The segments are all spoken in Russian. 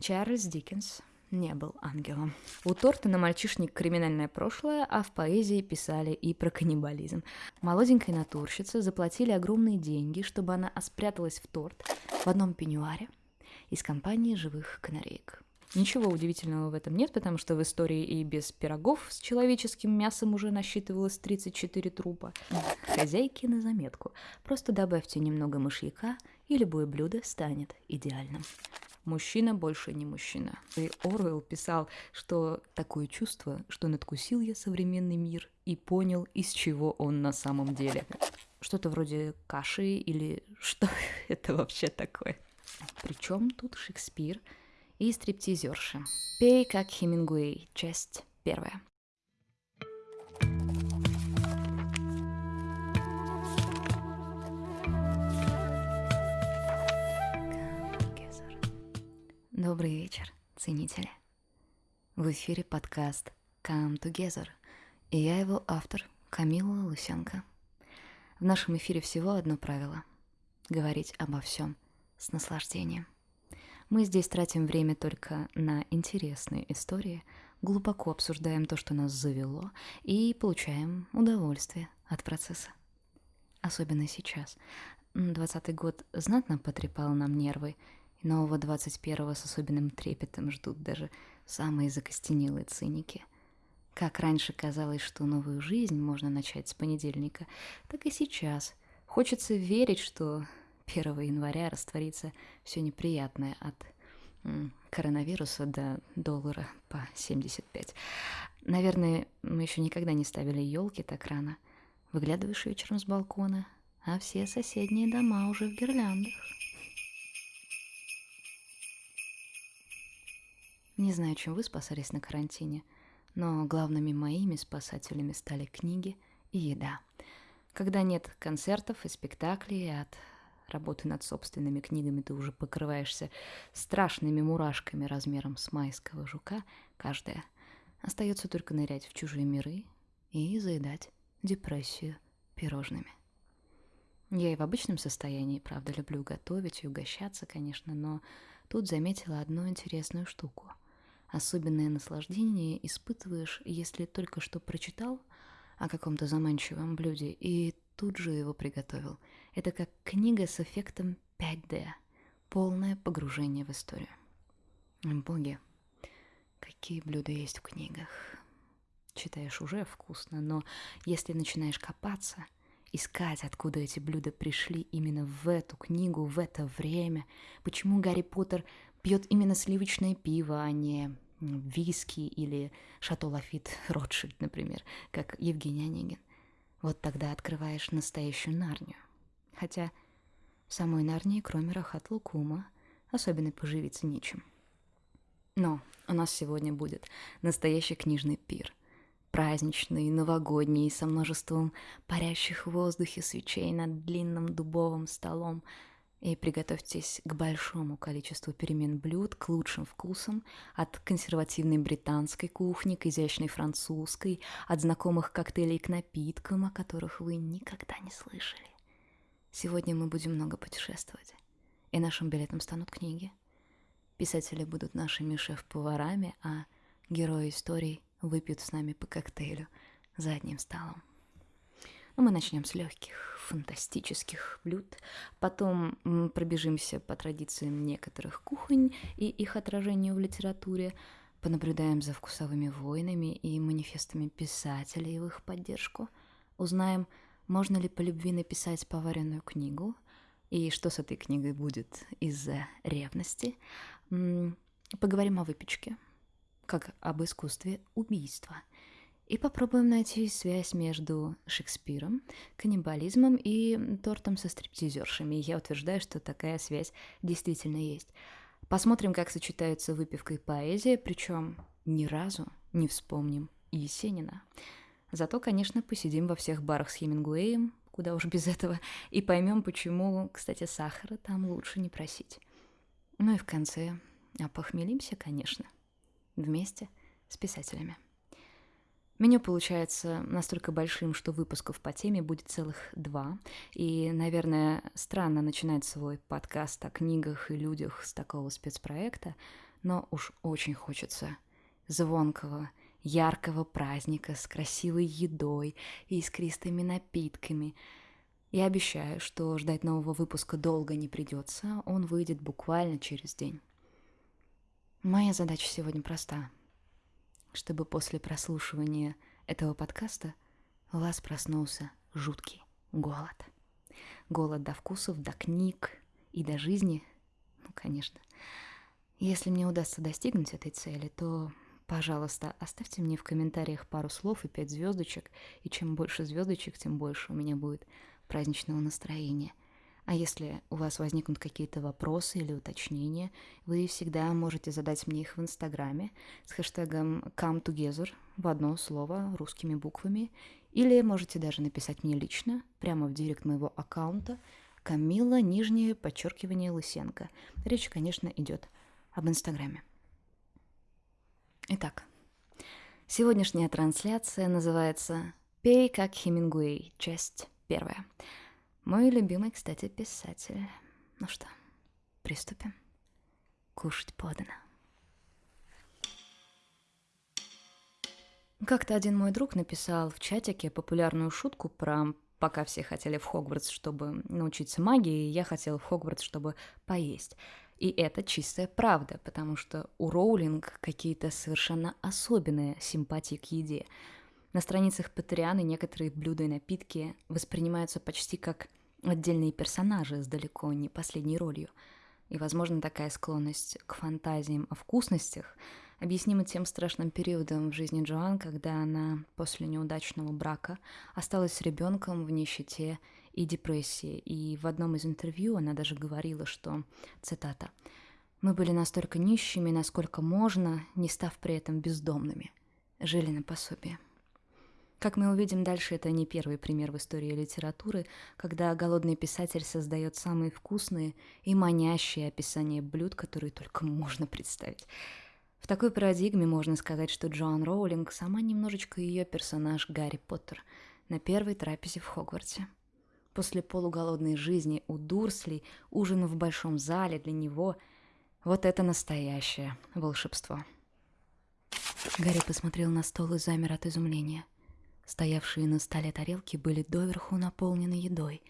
Чарльз Диккенс не был ангелом. У Тортона мальчишник криминальное прошлое, а в поэзии писали и про каннибализм. Молоденькой натурщице заплатили огромные деньги, чтобы она спряталась в торт в одном пеньюаре из компании живых канареек. Ничего удивительного в этом нет, потому что в истории и без пирогов с человеческим мясом уже насчитывалось 34 трупа. Хозяйки на заметку. Просто добавьте немного мышьяка, и любое блюдо станет идеальным. Мужчина больше не мужчина. И Оруэлл писал, что такое чувство, что надкусил я современный мир и понял, из чего он на самом деле. Что-то вроде каши или что это вообще такое? Причем тут Шекспир и стриптизерши. «Пей, как Хемингуэй», часть первая. Добрый вечер, ценители. В эфире подкаст Come Together, и я его автор Камила Лысенко. В нашем эфире всего одно правило — говорить обо всем с наслаждением. Мы здесь тратим время только на интересные истории, глубоко обсуждаем то, что нас завело, и получаем удовольствие от процесса. Особенно сейчас. Двадцатый год знатно потрепал нам нервы — и нового 21-го с особенным трепетом ждут даже самые закостенелые циники. Как раньше казалось, что новую жизнь можно начать с понедельника, так и сейчас. Хочется верить, что 1 января растворится все неприятное от коронавируса до доллара по 75. Наверное, мы еще никогда не ставили елки так рано. Выглядываешь вечером с балкона, а все соседние дома уже в гирляндах. Не знаю, чем вы спасались на карантине, но главными моими спасателями стали книги и еда. Когда нет концертов и спектаклей, от работы над собственными книгами ты уже покрываешься страшными мурашками размером с майского жука, каждая. Остается только нырять в чужие миры и заедать депрессию пирожными. Я и в обычном состоянии, правда, люблю готовить и угощаться, конечно, но тут заметила одну интересную штуку — Особенное наслаждение испытываешь, если только что прочитал о каком-то заманчивом блюде и тут же его приготовил. Это как книга с эффектом 5D. Полное погружение в историю. Боги, какие блюда есть в книгах. Читаешь уже вкусно, но если начинаешь копаться, искать, откуда эти блюда пришли именно в эту книгу, в это время, почему Гарри Поттер пьет именно сливочное пиво, а не виски или Шато Лафит Ротшильд, например, как Евгений Онегин. Вот тогда открываешь настоящую Нарнию. Хотя в самой Нарнии, кроме Рахат Лукума, особенно поживиться нечем. Но у нас сегодня будет настоящий книжный пир. Праздничный, новогодний, со множеством парящих в воздухе свечей над длинным дубовым столом — и приготовьтесь к большому количеству перемен блюд, к лучшим вкусам, от консервативной британской кухни к изящной французской, от знакомых коктейлей к напиткам, о которых вы никогда не слышали. Сегодня мы будем много путешествовать, и нашим билетом станут книги. Писатели будут нашими шеф-поварами, а герои историй выпьют с нами по коктейлю за одним столом. Но мы начнем с легких, фантастических блюд, потом пробежимся по традициям некоторых кухонь и их отражению в литературе, понаблюдаем за вкусовыми войнами и манифестами писателей в их поддержку, узнаем, можно ли по любви написать поваренную книгу, и что с этой книгой будет из-за ревности. Поговорим о выпечке, как об искусстве убийства – и попробуем найти связь между Шекспиром, каннибализмом и тортом со стриптизершами. Я утверждаю, что такая связь действительно есть. Посмотрим, как сочетаются выпивка и поэзия, причем ни разу не вспомним Есенина. Зато, конечно, посидим во всех барах с Хемингуэем, куда уж без этого, и поймем, почему, кстати, сахара там лучше не просить. Ну и в конце опохмелимся, конечно, вместе с писателями. Меню получается настолько большим, что выпусков по теме будет целых два. И, наверное, странно начинать свой подкаст о книгах и людях с такого спецпроекта, но уж очень хочется звонкого, яркого праздника с красивой едой и искристыми напитками. Я обещаю, что ждать нового выпуска долго не придется, он выйдет буквально через день. Моя задача сегодня проста. Чтобы после прослушивания этого подкаста у вас проснулся жуткий голод. Голод до вкусов, до книг и до жизни. Ну, конечно. Если мне удастся достигнуть этой цели, то, пожалуйста, оставьте мне в комментариях пару слов и пять звездочек. И чем больше звездочек, тем больше у меня будет праздничного настроения. А если у вас возникнут какие-то вопросы или уточнения, вы всегда можете задать мне их в Инстаграме с хэштегом come together в одно слово русскими буквами, или можете даже написать мне лично, прямо в директ моего аккаунта, Камила, нижнее подчеркивание Лысенко. Речь, конечно, идет об Инстаграме. Итак, сегодняшняя трансляция называется «Пей как Хемингуэй», часть первая. Мой любимый, кстати, писатель. Ну что, приступим? Кушать подано. Как-то один мой друг написал в чатике популярную шутку про пока все хотели в Хогвартс, чтобы научиться магии, я хотел в Хогвартс, чтобы поесть. И это чистая правда, потому что у Роулинг какие-то совершенно особенные симпатии к еде. На страницах Патрианы некоторые блюда и напитки воспринимаются почти как отдельные персонажи с далеко не последней ролью. И, возможно, такая склонность к фантазиям о вкусностях объяснима тем страшным периодом в жизни Джоан, когда она после неудачного брака осталась с ребенком в нищете и депрессии. И в одном из интервью она даже говорила, что, цитата, «Мы были настолько нищими, насколько можно, не став при этом бездомными. Жили на пособие». Как мы увидим дальше, это не первый пример в истории литературы, когда голодный писатель создает самые вкусные и манящие описания блюд, которые только можно представить. В такой парадигме можно сказать, что Джоан Роулинг сама немножечко ее персонаж Гарри Поттер на первой трапезе в Хогвартсе. После полуголодной жизни у Дурсли ужин в большом зале для него – вот это настоящее волшебство. Гарри посмотрел на стол и замер от изумления – Стоявшие на столе тарелки были доверху наполнены едой.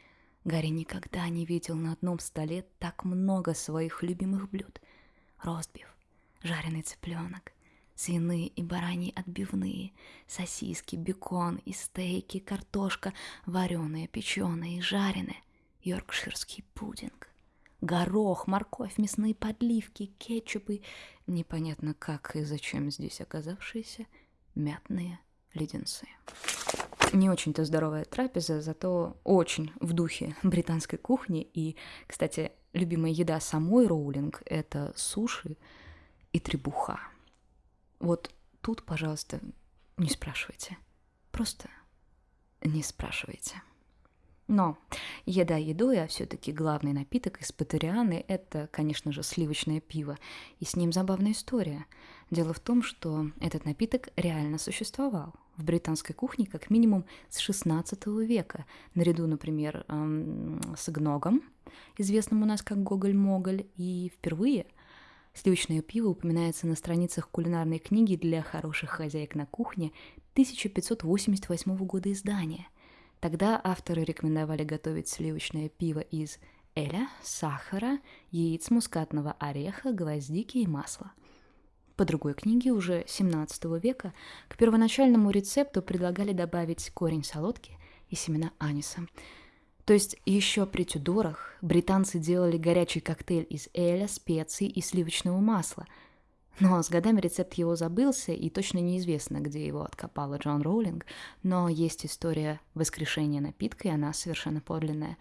Гарри никогда не видел на одном столе так много своих любимых блюд. Ростбиф, жареный цыпленок, свиные и бараньи отбивные, сосиски, бекон и стейки, картошка, вареная, печеная и жареная, йоркширский пудинг, горох, морковь, мясные подливки, кетчупы, непонятно как и зачем здесь оказавшиеся, мятные леденцы. Не очень-то здоровая трапеза, зато очень в духе британской кухни. И, кстати, любимая еда самой Роулинг — это суши и требуха. Вот тут, пожалуйста, не спрашивайте. Просто не спрашивайте. Но еда едой, а все-таки главный напиток из Патерианы – это, конечно же, сливочное пиво. И с ним забавная история. Дело в том, что этот напиток реально существовал в британской кухне как минимум с 16 века, наряду, например, с гногом, известным у нас как Гоголь-Моголь, и впервые сливочное пиво упоминается на страницах кулинарной книги для хороших хозяек на кухне 1588 года издания – Тогда авторы рекомендовали готовить сливочное пиво из эля, сахара, яиц мускатного ореха, гвоздики и масла. По другой книге уже 17 века к первоначальному рецепту предлагали добавить корень солодки и семена аниса. То есть еще при Тюдорах британцы делали горячий коктейль из эля, специй и сливочного масла – но с годами рецепт его забылся, и точно неизвестно, где его откопала Джон Роулинг, но есть история воскрешения напитка, и она совершенно подлинная.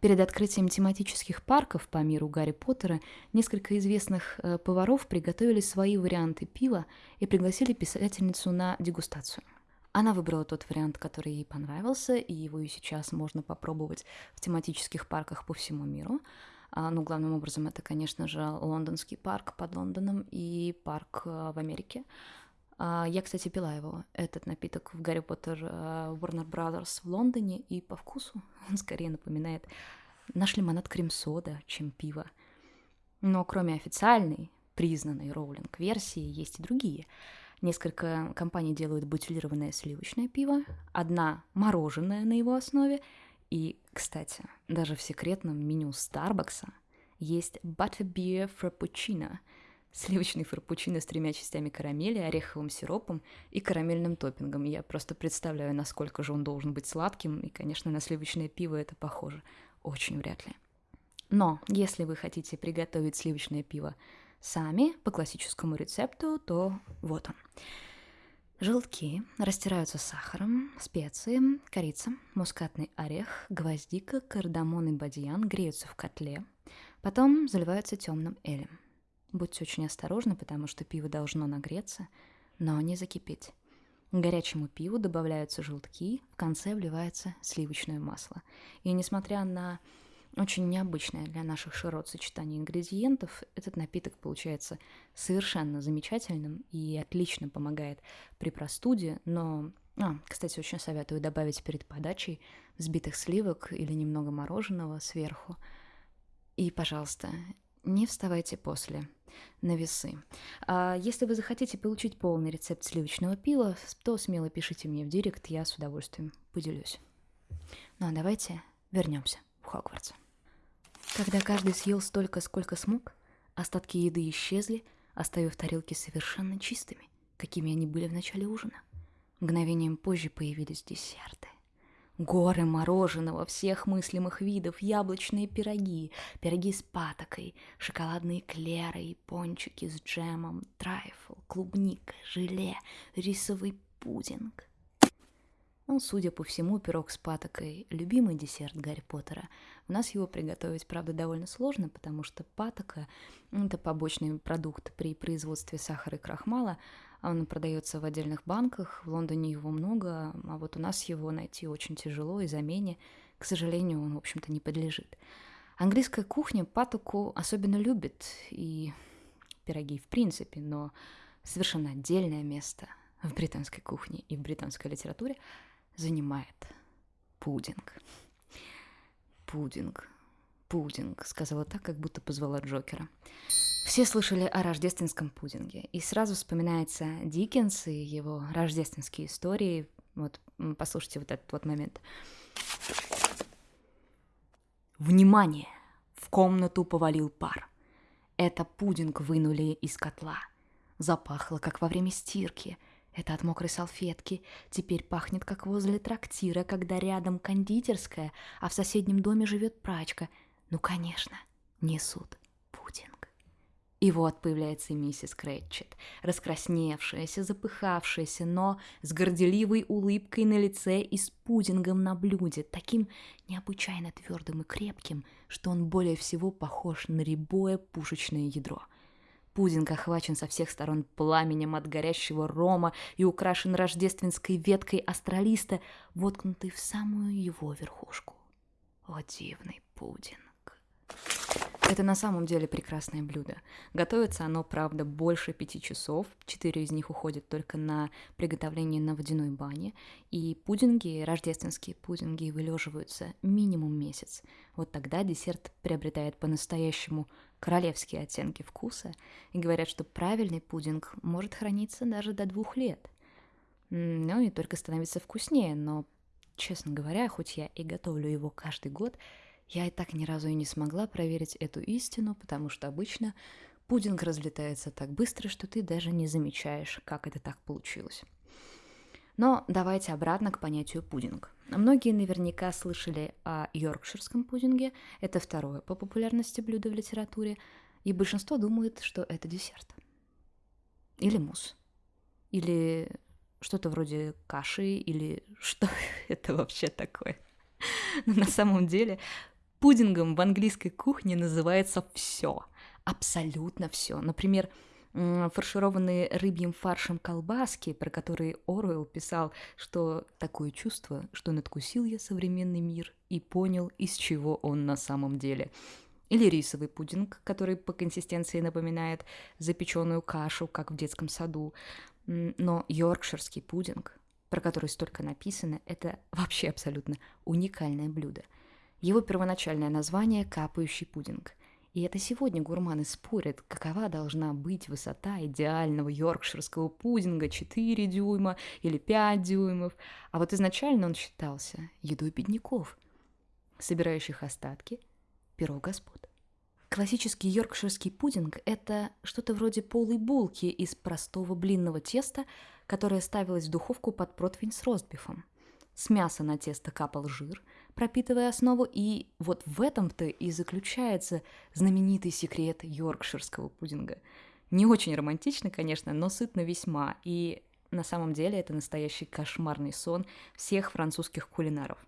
Перед открытием тематических парков по миру Гарри Поттера несколько известных э, поваров приготовили свои варианты пива и пригласили писательницу на дегустацию. Она выбрала тот вариант, который ей понравился, и его и сейчас можно попробовать в тематических парках по всему миру. А, ну, главным образом это, конечно же, лондонский парк под Лондоном и парк э, в Америке. А, я, кстати, пила его, этот напиток в Гарри Поттер э, Warner Brothers в Лондоне, и по вкусу он скорее напоминает наш лимонад крем-сода, чем пиво. Но кроме официальной, признанной Роулинг-версии есть и другие. Несколько компаний делают бутилированное сливочное пиво, одна мороженое на его основе, и, кстати, даже в секретном меню Старбакса есть Butterbeer Frappuccino — сливочный фраппучино с тремя частями карамели, ореховым сиропом и карамельным топпингом. Я просто представляю, насколько же он должен быть сладким, и, конечно, на сливочное пиво это похоже. Очень вряд ли. Но если вы хотите приготовить сливочное пиво сами по классическому рецепту, то вот он. Желтки растираются сахаром, специи, корица, мускатный орех, гвоздика, кардамон и бадьян греются в котле, потом заливаются темным элем. Будьте очень осторожны, потому что пиво должно нагреться, но не закипеть. К горячему пиву добавляются желтки, в конце вливается сливочное масло. И несмотря на очень необычное для наших широт сочетание ингредиентов, этот напиток получается совершенно замечательным и отлично помогает при простуде, но... А, кстати, очень советую добавить перед подачей взбитых сливок или немного мороженого сверху. И, пожалуйста, не вставайте после на весы. А если вы захотите получить полный рецепт сливочного пива, то смело пишите мне в директ, я с удовольствием поделюсь. Ну а давайте вернемся в Хогвартс. Когда каждый съел столько, сколько смог, остатки еды исчезли, оставив тарелки совершенно чистыми, какими они были в начале ужина. Мгновением позже появились десерты. Горы мороженого всех мыслимых видов, яблочные пироги, пироги с патокой, шоколадные клеры и пончики с джемом, трайфл, клубника, желе, рисовый пудинг. Ну, судя по всему, пирог с патокой – любимый десерт Гарри Поттера. У нас его приготовить, правда, довольно сложно, потому что патока – это побочный продукт при производстве сахара и крахмала, он продается в отдельных банках, в Лондоне его много, а вот у нас его найти очень тяжело, и замене, к сожалению, он, в общем-то, не подлежит. Английская кухня патоку особенно любит, и пироги в принципе, но совершенно отдельное место в британской кухне и в британской литературе занимает пудинг. Пудинг, пудинг, сказала так, как будто позвала Джокера. Все слышали о рождественском пудинге, и сразу вспоминается Диккенс и его рождественские истории. Вот, послушайте вот этот вот момент. Внимание! В комнату повалил пар. Это пудинг вынули из котла. Запахло, как во время стирки. Это от мокрой салфетки. Теперь пахнет, как возле трактира, когда рядом кондитерская, а в соседнем доме живет прачка. Ну, конечно, несут и вот появляется миссис Крэтчет, раскрасневшаяся, запыхавшаяся, но с горделивой улыбкой на лице и с пудингом на блюде, таким необычайно твердым и крепким, что он более всего похож на рябое пушечное ядро. Пудинг охвачен со всех сторон пламенем от горящего рома и украшен рождественской веткой астралиста, воткнутой в самую его верхушку. О, дивный пудинг! Это на самом деле прекрасное блюдо. Готовится оно, правда, больше пяти часов. Четыре из них уходят только на приготовление на водяной бане. И пудинги, рождественские пудинги, вылеживаются минимум месяц. Вот тогда десерт приобретает по-настоящему королевские оттенки вкуса. И говорят, что правильный пудинг может храниться даже до двух лет. Ну и только становится вкуснее, но, честно говоря, хоть я и готовлю его каждый год, я и так ни разу и не смогла проверить эту истину, потому что обычно пудинг разлетается так быстро, что ты даже не замечаешь, как это так получилось. Но давайте обратно к понятию пудинг. Многие наверняка слышали о йоркширском пудинге. Это второе по популярности блюдо в литературе. И большинство думает, что это десерт. Или мусс. Или что-то вроде каши, или что это вообще такое. Но на самом деле Пудингом в английской кухне называется все, абсолютно все. Например, фаршированные рыбьим фаршем колбаски, про которые Оруэлл писал, что такое чувство, что надкусил я современный мир и понял, из чего он на самом деле. Или рисовый пудинг, который по консистенции напоминает запеченную кашу, как в детском саду. Но йоркширский пудинг, про который столько написано, это вообще абсолютно уникальное блюдо – его первоначальное название – капающий пудинг. И это сегодня гурманы спорят, какова должна быть высота идеального йоркширского пудинга 4 дюйма или 5 дюймов. А вот изначально он считался едой бедняков, собирающих остатки перо господ. Классический йоркширский пудинг – это что-то вроде полой булки из простого блинного теста, которое ставилось в духовку под противень с ростбифом. С мяса на тесто капал жир, пропитывая основу, и вот в этом-то и заключается знаменитый секрет йоркширского пудинга. Не очень романтично, конечно, но сытно весьма, и на самом деле это настоящий кошмарный сон всех французских кулинаров.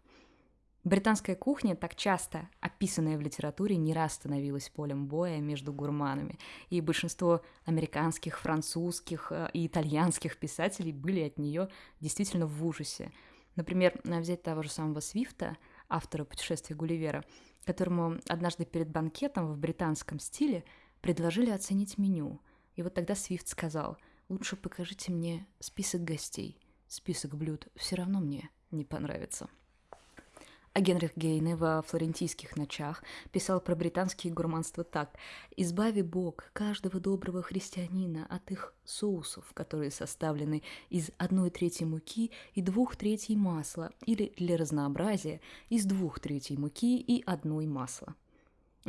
Британская кухня, так часто описанная в литературе, не раз становилась полем боя между гурманами, и большинство американских, французских э, и итальянских писателей были от нее действительно в ужасе. Например, взять того же самого Свифта, автора «Путешествия Гулливера», которому однажды перед банкетом в британском стиле предложили оценить меню. И вот тогда Свифт сказал, лучше покажите мне список гостей, список блюд все равно мне не понравится. А Генрих Гейне во «Флорентийских ночах» писал про британские гурманства так «Избави Бог каждого доброго христианина от их соусов, которые составлены из одной трети муки и двух третей масла, или для разнообразия из двух третей муки и одной масла».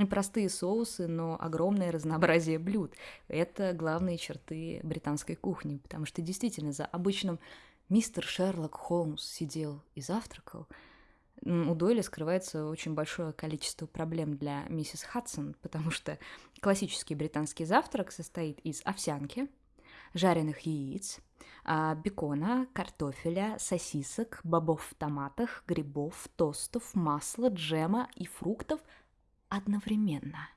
Простые соусы, но огромное разнообразие блюд. Это главные черты британской кухни, потому что действительно за обычным мистер Шерлок Холмс сидел и завтракал – у Дойля скрывается очень большое количество проблем для миссис Хадсон, потому что классический британский завтрак состоит из овсянки, жареных яиц, а, бекона, картофеля, сосисок, бобов в томатах, грибов, тостов, масла, джема и фруктов одновременно.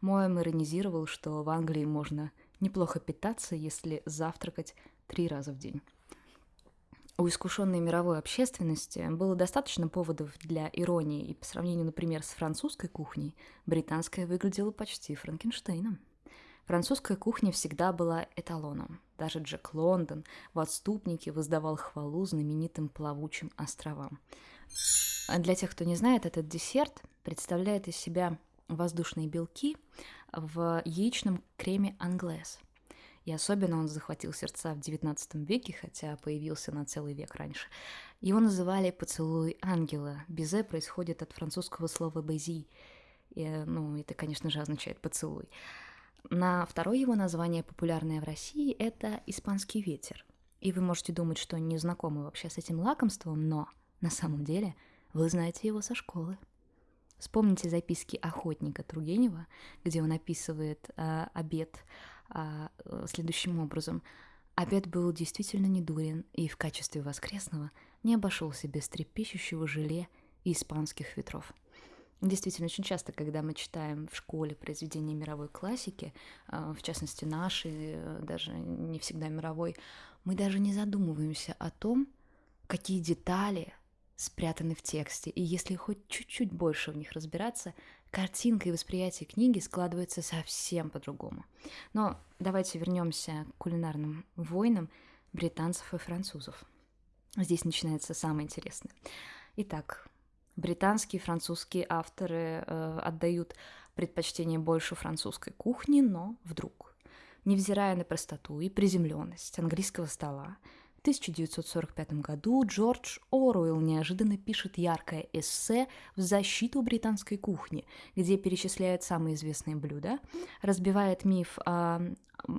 Моэм иронизировал, что в Англии можно неплохо питаться, если завтракать три раза в день. У искушенной мировой общественности было достаточно поводов для иронии, и по сравнению, например, с французской кухней, британская выглядела почти Франкенштейном. Французская кухня всегда была эталоном. Даже Джек Лондон в «Отступнике» воздавал хвалу знаменитым плавучим островам. А для тех, кто не знает, этот десерт представляет из себя воздушные белки в яичном креме англес – и особенно он захватил сердца в XIX веке, хотя появился на целый век раньше. Его называли «поцелуй ангела». «Безе» происходит от французского слова «бези». И, ну, это, конечно же, означает «поцелуй». На второе его название, популярное в России, это «испанский ветер». И вы можете думать, что не знакомы вообще с этим лакомством, но на самом деле вы знаете его со школы. Вспомните записки охотника Тургенева, где он описывает э, обед а, э, следующим образом. Обед был действительно недурен и в качестве воскресного не обошелся без трепещущего желе и испанских ветров. Действительно, очень часто, когда мы читаем в школе произведения мировой классики, а, в частности наши, э, даже не всегда мировой, мы даже не задумываемся о том, какие детали спрятаны в тексте. И если хоть чуть-чуть больше в них разбираться, картинка и восприятие книги складывается совсем по-другому. Но давайте вернемся к кулинарным войнам британцев и французов. Здесь начинается самое интересное. Итак, британские и французские авторы э, отдают предпочтение больше французской кухне, но вдруг, невзирая на простоту и приземленность английского стола, 1945 году Джордж Оруэлл неожиданно пишет яркое эссе в защиту британской кухни, где перечисляет самые известные блюда, разбивает миф о,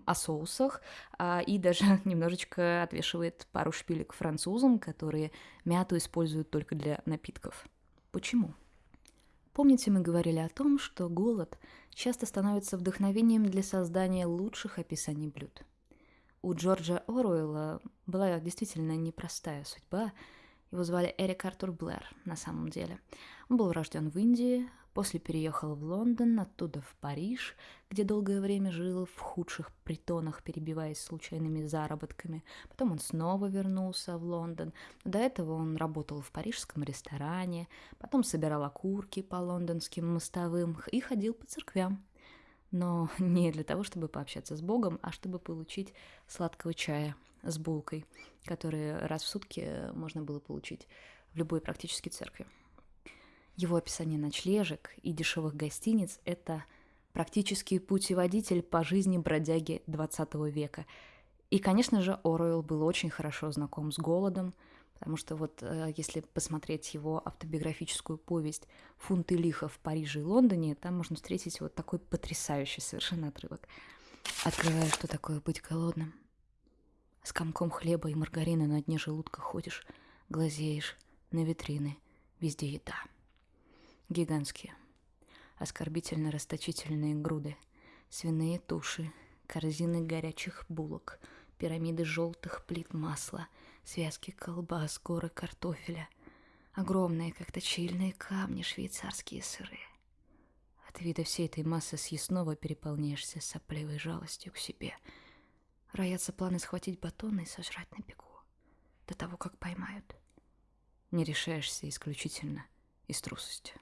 о соусах а, и даже немножечко отвешивает пару шпилек французам, которые мяту используют только для напитков. Почему? Помните, мы говорили о том, что голод часто становится вдохновением для создания лучших описаний блюд – у Джорджа Оруэлла была действительно непростая судьба. Его звали Эрик Артур Блэр на самом деле. Он был рожден в Индии, после переехал в Лондон, оттуда в Париж, где долгое время жил в худших притонах, перебиваясь случайными заработками. Потом он снова вернулся в Лондон. До этого он работал в парижском ресторане, потом собирал окурки по лондонским мостовым и ходил по церквям но не для того, чтобы пообщаться с Богом, а чтобы получить сладкого чая с булкой, который раз в сутки можно было получить в любой практически церкви. Его описание ночлежек и дешевых гостиниц – это практический путеводитель по жизни бродяги 20 века. И, конечно же, Оруэлл был очень хорошо знаком с голодом, потому что вот э, если посмотреть его автобиографическую повесть «Фунты лиха в Париже и Лондоне», там можно встретить вот такой потрясающий совершенно отрывок. Открывая, что такое быть голодным. С комком хлеба и маргарина на дне желудка ходишь, глазеешь на витрины, везде еда. Гигантские, оскорбительно расточительные груды, свиные туши, корзины горячих булок, пирамиды желтых плит масла, связки колбас, горы картофеля, огромные, как точильные камни, швейцарские сыры. От вида всей этой массы съестного переполняешься сопливой жалостью к себе. Роятся планы схватить батон и сожрать на бегу, до того, как поймают. Не решаешься исключительно из трусости.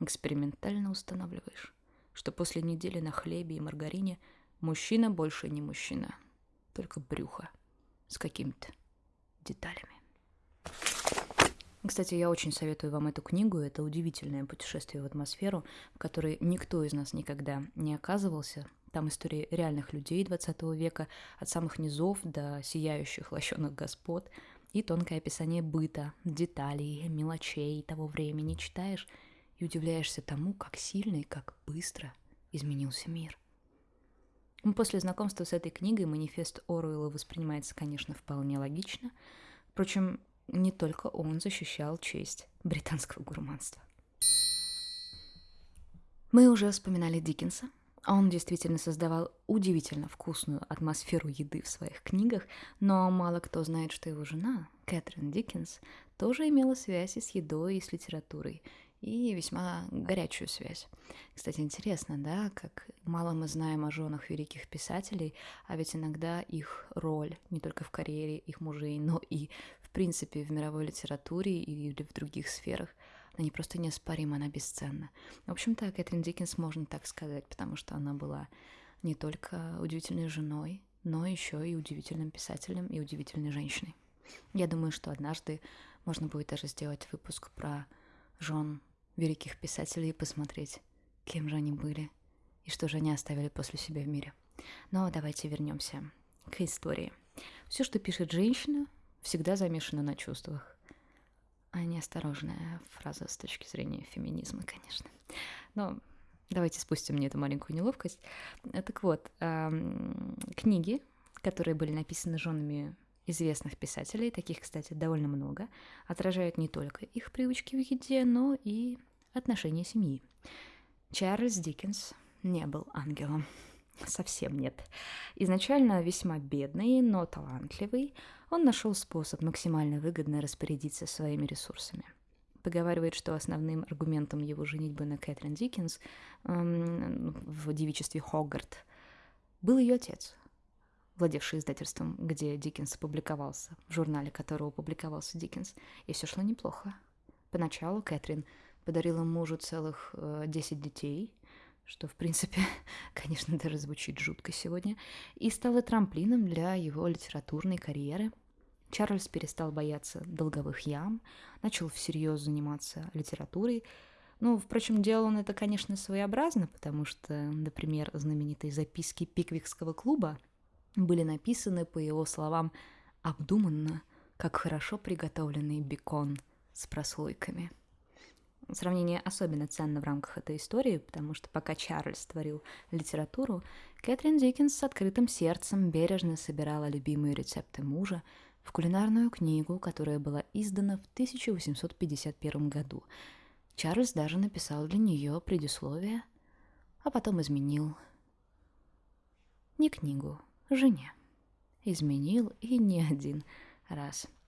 Экспериментально устанавливаешь, что после недели на хлебе и маргарине мужчина больше не мужчина, только брюхо с какими-то деталями. Кстати, я очень советую вам эту книгу. Это удивительное путешествие в атмосферу, в которой никто из нас никогда не оказывался. Там истории реальных людей 20 века, от самых низов до сияющих лощеных господ, и тонкое описание быта, деталей, мелочей того времени читаешь – и удивляешься тому, как сильно и как быстро изменился мир. После знакомства с этой книгой манифест Оруэлла воспринимается, конечно, вполне логично. Впрочем, не только он защищал честь британского гурманства. Мы уже вспоминали Диккенса. Он действительно создавал удивительно вкусную атмосферу еды в своих книгах, но мало кто знает, что его жена, Кэтрин Диккенс, тоже имела связи с едой и с литературой, и весьма горячую связь. Кстати, интересно, да, как мало мы знаем о женах великих писателей, а ведь иногда их роль не только в карьере их мужей, но и в принципе в мировой литературе или в других сферах, она не просто неоспорима, она бесценна. В общем-то, Кэтрин Диккенс можно так сказать, потому что она была не только удивительной женой, но еще и удивительным писателем и удивительной женщиной. Я думаю, что однажды можно будет даже сделать выпуск про жен великих писателей и посмотреть, кем же они были и что же они оставили после себя в мире. Но давайте вернемся к истории. Все, что пишет женщина, всегда замешано на чувствах. А неосторожная фраза с точки зрения феминизма, конечно. Но давайте спустим мне эту маленькую неловкость. Так вот, книги, которые были написаны женами известных писателей, таких, кстати, довольно много, отражают не только их привычки в еде, но и отношения семьи. Чарльз Диккенс не был ангелом. Совсем нет. Изначально весьма бедный, но талантливый, он нашел способ максимально выгодно распорядиться своими ресурсами. Поговаривает, что основным аргументом его женитьбы на Кэтрин Диккенс эм, в девичестве Хогарт был ее отец, владевший издательством, где Диккенс опубликовался, в журнале которого публиковался Диккенс, и все шло неплохо. Поначалу Кэтрин подарила мужу целых э, 10 детей, что, в принципе, конечно, даже звучит жутко сегодня, и стала трамплином для его литературной карьеры. Чарльз перестал бояться долговых ям, начал всерьез заниматься литературой. Ну, впрочем, делал он это, конечно, своеобразно, потому что, например, знаменитые записки Пиквикского клуба были написаны, по его словам, обдуманно, как хорошо приготовленный бекон с прослойками – Сравнение особенно ценно в рамках этой истории, потому что пока Чарльз творил литературу, Кэтрин Диккенс с открытым сердцем бережно собирала любимые рецепты мужа в кулинарную книгу, которая была издана в 1851 году. Чарльз даже написал для нее предисловие, а потом изменил не книгу, жене. Изменил и не один раз –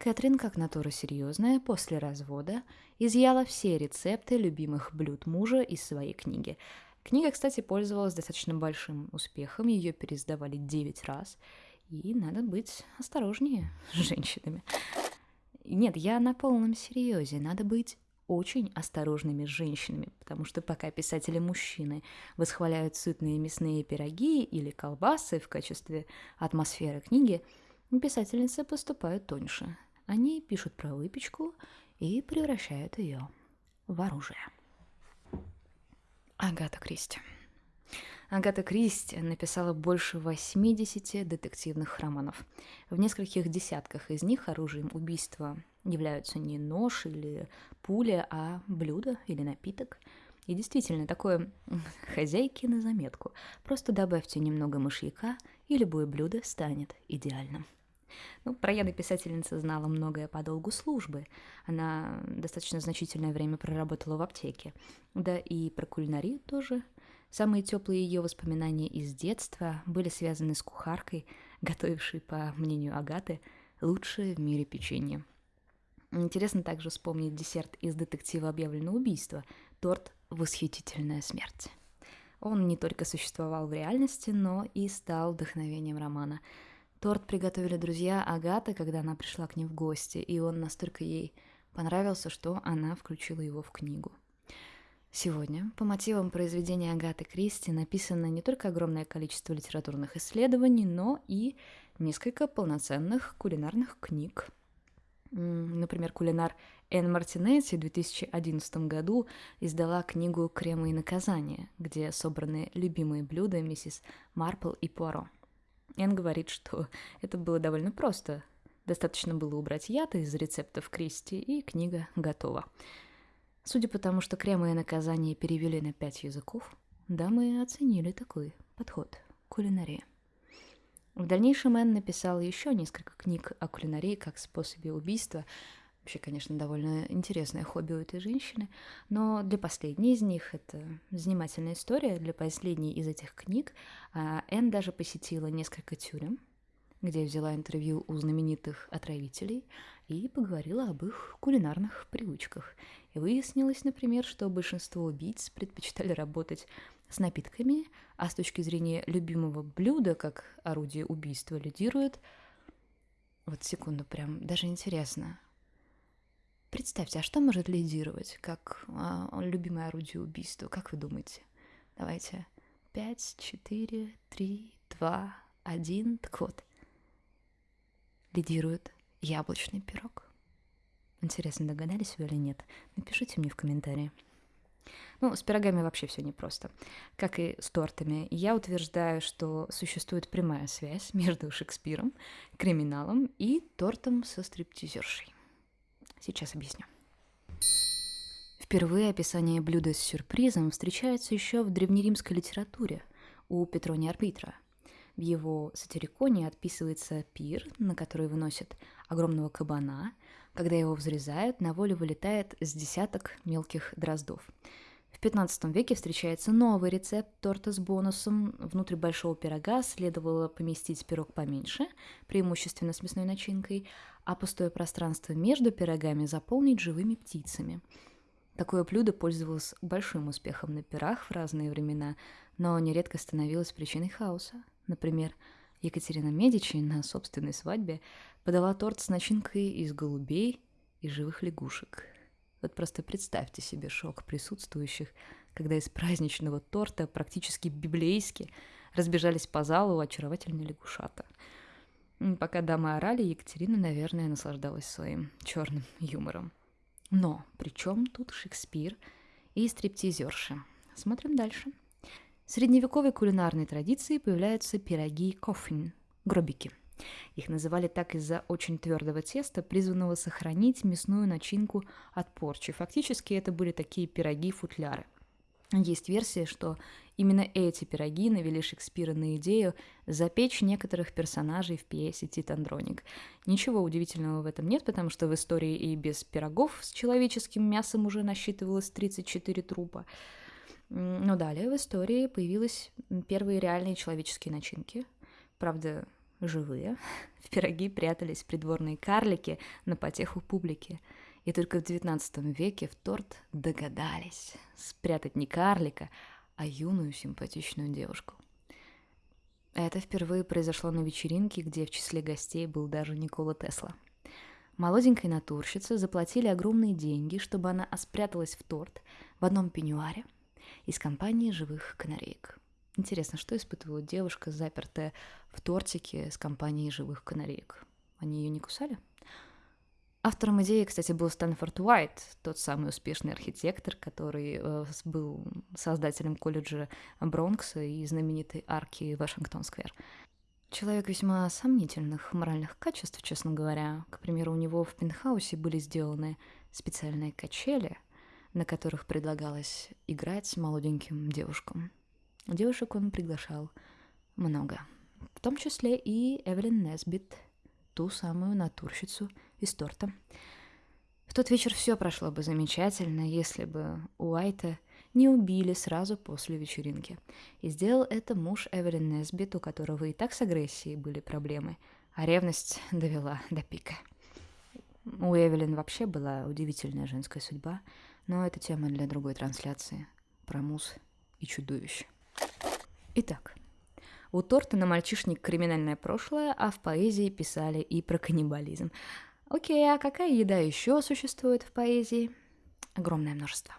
Кэтрин, как натура серьезная, после развода изъяла все рецепты любимых блюд мужа из своей книги. Книга, кстати, пользовалась достаточно большим успехом, ее переиздавали 9 раз, и надо быть осторожнее с женщинами. Нет, я на полном серьезе, надо быть очень осторожными женщинами, потому что пока писатели-мужчины восхваляют сытные мясные пироги или колбасы в качестве атмосферы книги, писательницы поступают тоньше – они пишут про выпечку и превращают ее в оружие. Агата Кристи. Агата Кристи написала больше 80 детективных романов. В нескольких десятках из них оружием убийства являются не нож или пуля, а блюдо или напиток. И действительно, такое хозяйки на заметку. Просто добавьте немного мышьяка, и любое блюдо станет идеальным. Ну, про Яны писательница знала многое по долгу службы. Она достаточно значительное время проработала в аптеке. Да и про кулинарию тоже. Самые теплые ее воспоминания из детства были связаны с кухаркой, готовившей, по мнению Агаты, лучшее в мире печенье. Интересно также вспомнить десерт из детектива «Объявлено убийство» — торт «Восхитительная смерть». Он не только существовал в реальности, но и стал вдохновением романа — Торт приготовили друзья Агаты, когда она пришла к ним в гости, и он настолько ей понравился, что она включила его в книгу. Сегодня по мотивам произведения Агаты Кристи написано не только огромное количество литературных исследований, но и несколько полноценных кулинарных книг. Например, кулинар Энн Мартинетти в 2011 году издала книгу «Кремы и наказания», где собраны любимые блюда миссис Марпл и Пуаро – Энн говорит, что это было довольно просто. Достаточно было убрать яд из рецептов Кристи, и книга готова. Судя по тому, что кремы и наказания перевели на пять языков, дамы оценили такой подход к кулинарии. В дальнейшем Энн написал еще несколько книг о кулинарии как способе убийства, Вообще, конечно, довольно интересное хобби у этой женщины, но для последней из них это занимательная история. Для последней из этих книг а, Энн даже посетила несколько тюрем, где взяла интервью у знаменитых отравителей и поговорила об их кулинарных привычках. И выяснилось, например, что большинство убийц предпочитали работать с напитками, а с точки зрения любимого блюда, как орудие убийства, лидирует... Вот секунду, прям даже интересно, Представьте, а что может лидировать как а, любимое орудие убийства? Как вы думаете? Давайте. Пять, четыре, три, два, один. Так вот. Лидирует яблочный пирог. Интересно, догадались вы или нет? Напишите мне в комментарии. Ну, с пирогами вообще все непросто. Как и с тортами. Я утверждаю, что существует прямая связь между Шекспиром, криминалом и тортом со стриптизершей. Сейчас объясню. Впервые описание блюда с сюрпризом встречается еще в древнеримской литературе у Петрония Арбитра. В его сатириконе отписывается пир, на который выносят огромного кабана. Когда его взрезают, на волю вылетает с десяток мелких дроздов. В 15 веке встречается новый рецепт торта с бонусом. Внутрь большого пирога следовало поместить пирог поменьше, преимущественно с мясной начинкой, а пустое пространство между пирогами заполнить живыми птицами. Такое блюдо пользовалось большим успехом на пирах в разные времена, но нередко становилось причиной хаоса. Например, Екатерина Медичи на собственной свадьбе подала торт с начинкой из голубей и живых лягушек. Вот просто представьте себе шок присутствующих, когда из праздничного торта практически библейски разбежались по залу очаровательные лягушата – Пока дамы орали, Екатерина, наверное, наслаждалась своим черным юмором. Но при чем тут Шекспир и стриптизерши? Смотрим дальше. В средневековой кулинарной традиции появляются пироги кофин, гробики. Их называли так из-за очень твердого теста, призванного сохранить мясную начинку от порчи. Фактически это были такие пироги-футляры – есть версия, что именно эти пироги навели Шекспира на идею запечь некоторых персонажей в пьесе «Тит Андроник». Ничего удивительного в этом нет, потому что в истории и без пирогов с человеческим мясом уже насчитывалось 34 трупа. Но далее в истории появились первые реальные человеческие начинки. Правда, живые. В пироги прятались придворные карлики на потеху публики – и только в XIX веке в торт догадались спрятать не карлика, а юную симпатичную девушку. Это впервые произошло на вечеринке, где в числе гостей был даже Никола Тесла. Молоденькой натурщице заплатили огромные деньги, чтобы она спряталась в торт в одном пеньюаре из компании живых канареек. Интересно, что испытывала девушка, запертая в тортике с компанией живых канареек? Они ее не кусали? Автором идеи, кстати, был Стэнфорд Уайт, тот самый успешный архитектор, который э, был создателем колледжа Бронкса и знаменитой арки Вашингтон-сквер. Человек весьма сомнительных моральных качеств, честно говоря. К примеру, у него в пентхаусе были сделаны специальные качели, на которых предлагалось играть молоденьким девушкам. Девушек он приглашал много, в том числе и Эвелин Несбит, ту самую натурщицу – из торта. В тот вечер все прошло бы замечательно, если бы Уайта не убили сразу после вечеринки. И сделал это муж Эвелин Несбит, у которого и так с агрессией были проблемы, а ревность довела до пика. У Эвелин вообще была удивительная женская судьба, но это тема для другой трансляции про мус и чудовищ. Итак, у Тортона мальчишник криминальное прошлое, а в поэзии писали и про каннибализм. Окей, а какая еда еще существует в поэзии? Огромное множество.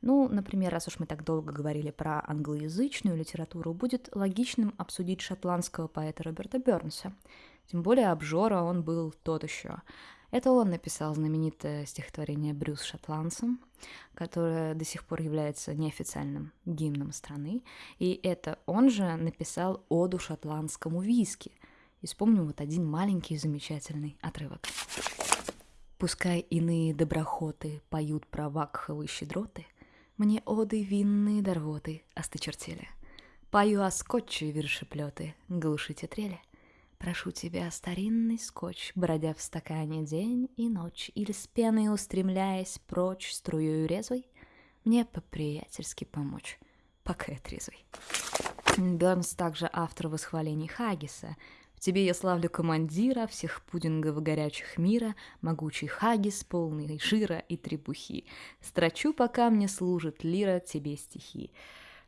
Ну, например, раз уж мы так долго говорили про англоязычную литературу, будет логичным обсудить шотландского поэта Роберта Бернса. Тем более обжора он был тот еще. Это он написал знаменитое стихотворение «Брюс шотландцем», которое до сих пор является неофициальным гимном страны. И это он же написал оду шотландскому виски – и вспомним вот один маленький замечательный отрывок. Пускай иные доброхоты поют про вакховые щедроты, Мне оды винные дорвоты остычертели. Пою о скотче вершеплеты, глушите трели. Прошу тебя, старинный скотч, бродя в стакане день и ночь, Или с пеной устремляясь прочь струёю резвой, Мне по-приятельски помочь, пока я трезвый. Бернс также автор восхвалений Хагиса, в тебе я славлю командира всех пудингов горячих мира, могучий хагис, полный жира и требухи. Строчу, пока мне служит лира тебе стихи.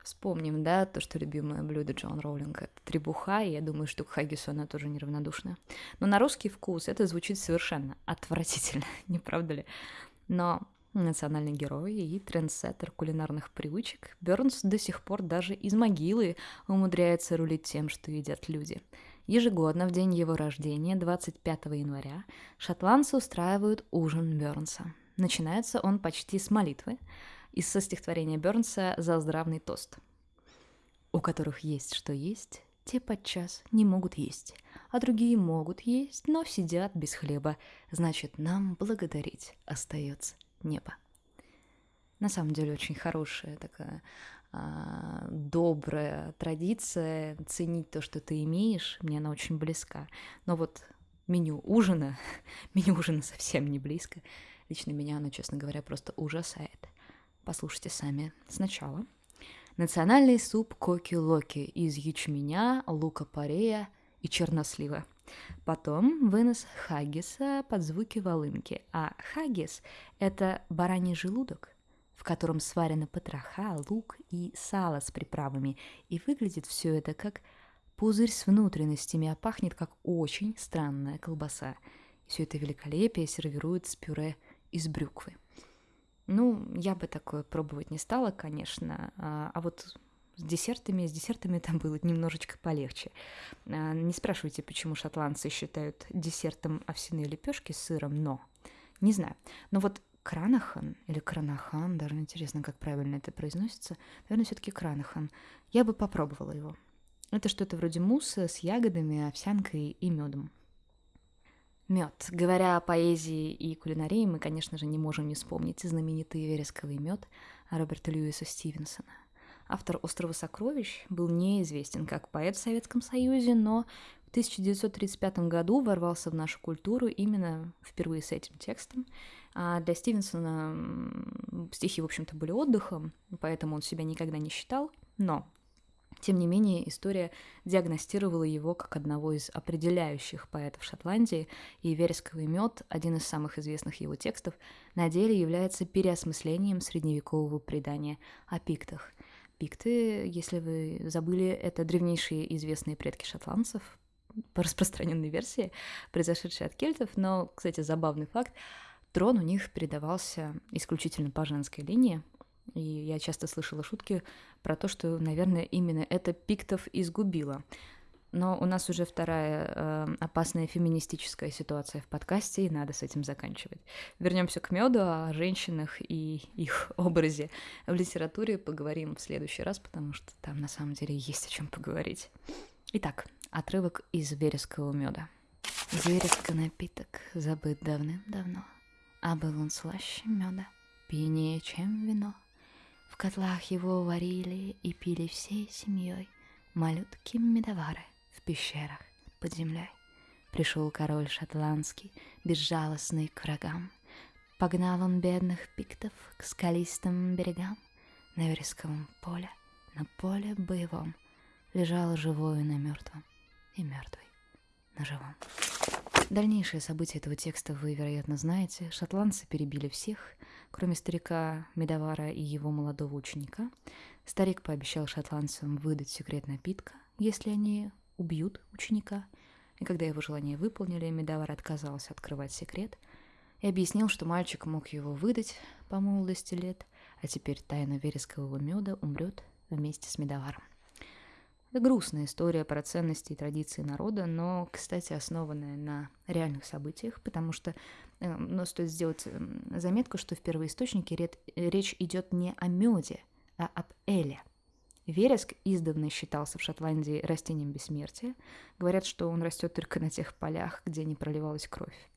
Вспомним, да, то, что любимое блюдо Джон Роулинга — это требуха, и я думаю, что к хагису она тоже неравнодушна. Но на русский вкус это звучит совершенно отвратительно, не правда ли? Но национальный герой и трендсеттер кулинарных привычек, Бернс до сих пор даже из могилы умудряется рулить тем, что едят люди — Ежегодно в день его рождения, 25 января, шотландцы устраивают ужин Бернса. Начинается он почти с молитвы из со стихотворения Бернса «За здравный тост». «У которых есть что есть, те подчас не могут есть, а другие могут есть, но сидят без хлеба. Значит, нам благодарить остается небо». На самом деле очень хорошая такая а, добрая традиция ценить то, что ты имеешь, мне она очень близка. Но вот меню ужина, меню ужина совсем не близко. Лично меня оно, честно говоря, просто ужасает. Послушайте сами сначала. Национальный суп коки-локи из ячменя, лука-порея и чернослива. Потом вынос хаггиса под звуки волынки. А хаггис – это бараний желудок – в котором сварены потроха, лук и сало с приправами, и выглядит все это как пузырь с внутренностями, а пахнет как очень странная колбаса. Все это великолепие сервируют с пюре из брюквы. Ну, я бы такое пробовать не стала, конечно, а, а вот с десертами, с десертами там было немножечко полегче. А, не спрашивайте, почему шотландцы считают десертом овсяные лепешки с сыром, но не знаю. Но вот Кранахан или Кранахан, даже интересно, как правильно это произносится. Наверное, все-таки Кранахан. Я бы попробовала его. Это что-то вроде мусса с ягодами, овсянкой и медом. Мед. Говоря о поэзии и кулинарии, мы, конечно же, не можем не вспомнить знаменитый вересковый мед Роберта Льюиса Стивенсона. Автор «Острова сокровищ» был неизвестен как поэт в Советском Союзе, но в 1935 году ворвался в нашу культуру именно впервые с этим текстом – а для Стивенсона стихи, в общем-то, были отдыхом, поэтому он себя никогда не считал, но тем не менее, история диагностировала его как одного из определяющих поэтов Шотландии, и «Вересковый мед», один из самых известных его текстов, на деле является переосмыслением средневекового предания о пиктах. Пикты, если вы забыли, это древнейшие известные предки шотландцев, по распространенной версии, произошедшие от кельтов, но, кстати, забавный факт, Трон у них передавался исключительно по женской линии, и я часто слышала шутки про то, что, наверное, именно это пиктов изгубило. но у нас уже вторая э, опасная феминистическая ситуация в подкасте, и надо с этим заканчивать. Вернемся к меду, о женщинах и их образе в литературе поговорим в следующий раз, потому что там на самом деле есть о чем поговорить. Итак, отрывок из верескового меда. Вереска напиток забыт давным-давно, а был он слаще меда, пьянее, чем вино. Котлах его варили и пили всей семьей малютки медовары в пещерах под землей. Пришел король шотландский, безжалостный к врагам. Погнал он бедных пиктов к скалистым берегам. На вересковом поле, на поле боевом, лежал живой на мертвом и мертвый на живом. Дальнейшие события этого текста вы, вероятно, знаете. Шотландцы перебили всех, кроме старика Медовара и его молодого ученика. Старик пообещал шотландцам выдать секрет напитка, если они убьют ученика. И когда его желание выполнили, Медовар отказался открывать секрет и объяснил, что мальчик мог его выдать по молодости лет, а теперь тайна верескового меда умрет вместе с Медоваром. Это грустная история про ценности и традиции народа, но, кстати, основанная на реальных событиях, потому что, э, стоит сделать эм, заметку, что в первоисточнике речь идет не о меде, а об эле. Вереск издавна считался в Шотландии растением бессмертия. Говорят, что он растет только на тех полях, где не проливалась кровь.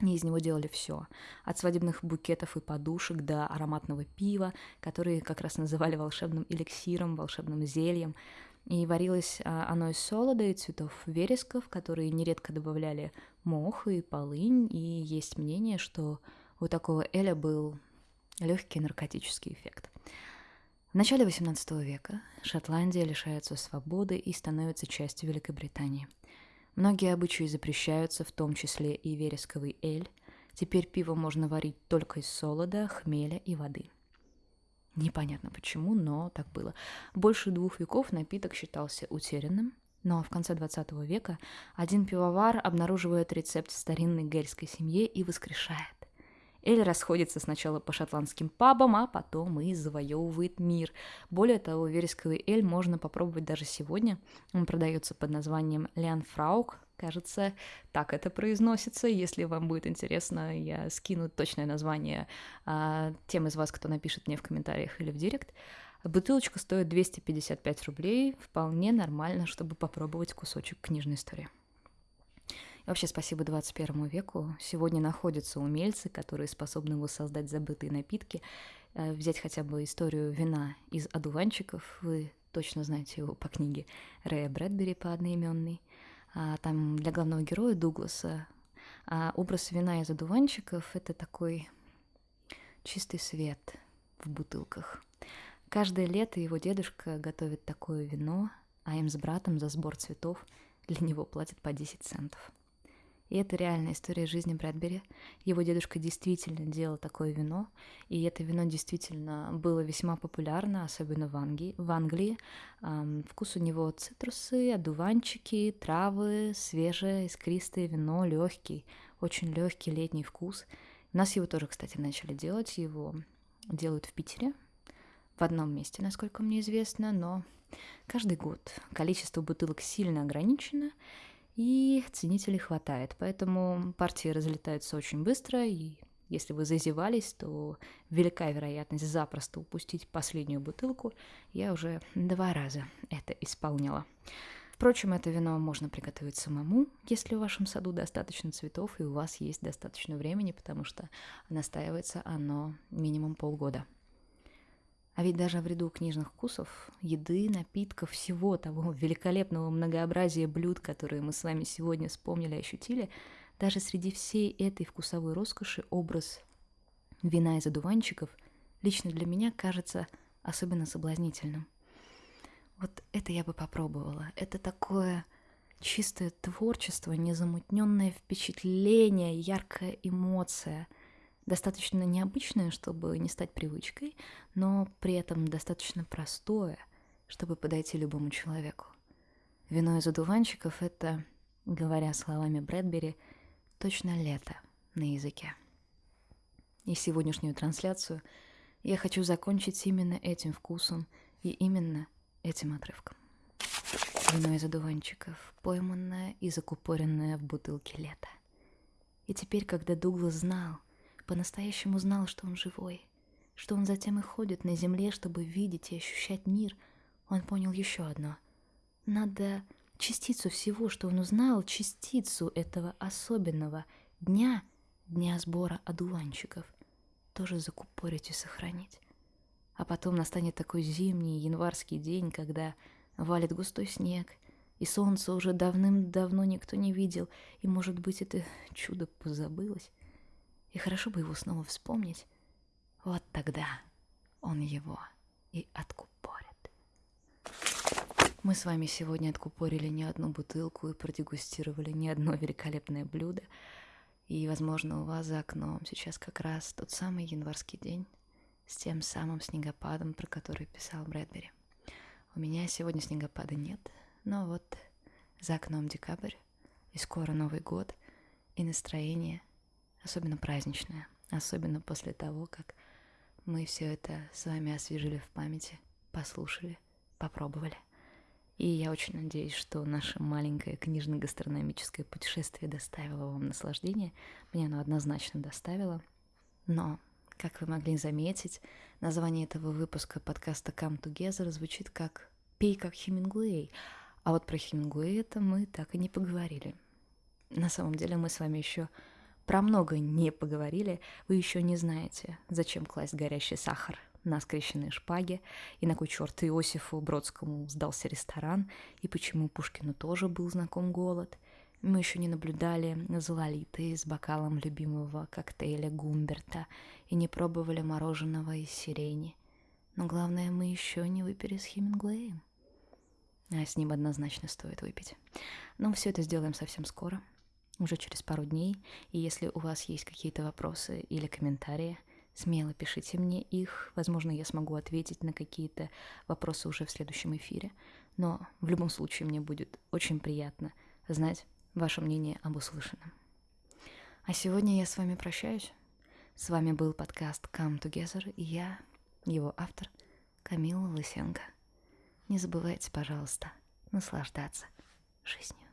И из него делали все. От свадебных букетов и подушек до ароматного пива, которые как раз называли волшебным эликсиром, волшебным зельем. И варилось а, оно из солода и цветов вересков, которые нередко добавляли мох и полынь. И есть мнение, что у такого эля был легкий наркотический эффект. В начале XVIII века Шотландия лишается свободы и становится частью Великобритании. Многие обычаи запрещаются, в том числе и вересковый эль. Теперь пиво можно варить только из солода, хмеля и воды – Непонятно почему, но так было. Больше двух веков напиток считался утерянным, но в конце 20 века один пивовар обнаруживает рецепт старинной гельской семье и воскрешает. Эль расходится сначала по шотландским пабам, а потом и завоевывает мир. Более того, вересковый эль можно попробовать даже сегодня. Он продается под названием Лянфраук, Кажется, так это произносится. Если вам будет интересно, я скину точное название а, тем из вас, кто напишет мне в комментариях или в директ. Бутылочка стоит 255 рублей. Вполне нормально, чтобы попробовать кусочек книжной истории. И вообще спасибо 21 веку. Сегодня находятся умельцы, которые способны воссоздать забытые напитки. Э, взять хотя бы историю вина из одуванчиков. Вы точно знаете его по книге Рэя Брэдбери по одноименной там для главного героя Дугласа а образ вина из одуванчиков — это такой чистый свет в бутылках. Каждое лето его дедушка готовит такое вино, а им с братом за сбор цветов для него платят по 10 центов. И это реальная история жизни Брэдбери. Его дедушка действительно делал такое вино, и это вино действительно было весьма популярно, особенно в Англии. В Англии. Эм, вкус у него цитрусы, одуванчики, травы, свежее, искристое вино, легкий, очень легкий летний вкус. У нас его тоже, кстати, начали делать. Его делают в Питере, в одном месте, насколько мне известно, но каждый год количество бутылок сильно ограничено, и ценителей хватает. Поэтому партии разлетаются очень быстро, и если вы зазевались, то велика вероятность запросто упустить последнюю бутылку. Я уже два раза это исполняла. Впрочем, это вино можно приготовить самому, если в вашем саду достаточно цветов и у вас есть достаточно времени, потому что настаивается оно минимум полгода. А ведь даже в ряду книжных вкусов, еды, напитков, всего того великолепного многообразия блюд, которые мы с вами сегодня вспомнили и ощутили, даже среди всей этой вкусовой роскоши образ вина из одуванчиков лично для меня кажется особенно соблазнительным. Вот это я бы попробовала. Это такое чистое творчество, незамутненное впечатление, яркая эмоция – достаточно необычное, чтобы не стать привычкой, но при этом достаточно простое, чтобы подойти любому человеку. Вино из одуванчиков — это, говоря словами Брэдбери, точно лето на языке. И сегодняшнюю трансляцию я хочу закончить именно этим вкусом и именно этим отрывком. Вино из одуванчиков, пойманное и закупоренное в бутылке лета. И теперь, когда Дуглас знал, по-настоящему знал, что он живой, что он затем и ходит на земле, чтобы видеть и ощущать мир, он понял еще одно. Надо частицу всего, что он узнал, частицу этого особенного дня, дня сбора одуванчиков, тоже закупорить и сохранить. А потом настанет такой зимний январский день, когда валит густой снег, и солнце уже давным-давно никто не видел, и, может быть, это чудо позабылось. И хорошо бы его снова вспомнить. Вот тогда он его и откупорит. Мы с вами сегодня откупорили не одну бутылку и продегустировали не одно великолепное блюдо. И, возможно, у вас за окном сейчас как раз тот самый январский день с тем самым снегопадом, про который писал Брэдбери. У меня сегодня снегопада нет, но вот за окном декабрь, и скоро Новый год, и настроение особенно праздничное, особенно после того, как мы все это с вами освежили в памяти, послушали, попробовали. И я очень надеюсь, что наше маленькое книжно-гастрономическое путешествие доставило вам наслаждение. Мне оно однозначно доставило. Но, как вы могли заметить, название этого выпуска подкаста Come Together звучит как «Пей как Хемингуэй», а вот про Хемингуэя это мы так и не поговорили. На самом деле мы с вами еще про много не поговорили. Вы еще не знаете, зачем класть горящий сахар на скрещенные шпаги, и на кой черт Иосифу Бродскому сдался ресторан, и почему Пушкину тоже был знаком голод. Мы еще не наблюдали за Лолитой с бокалом любимого коктейля Гумберта и не пробовали мороженого из сирени. Но главное, мы еще не выпили с Хемингуэем. А с ним однозначно стоит выпить. Но все это сделаем совсем скоро, уже через пару дней. И если у вас есть какие-то вопросы или комментарии, Смело пишите мне их, возможно, я смогу ответить на какие-то вопросы уже в следующем эфире. Но в любом случае мне будет очень приятно знать ваше мнение об услышанном. А сегодня я с вами прощаюсь. С вами был подкаст Come Together и я, его автор, Камила Лысенко. Не забывайте, пожалуйста, наслаждаться жизнью.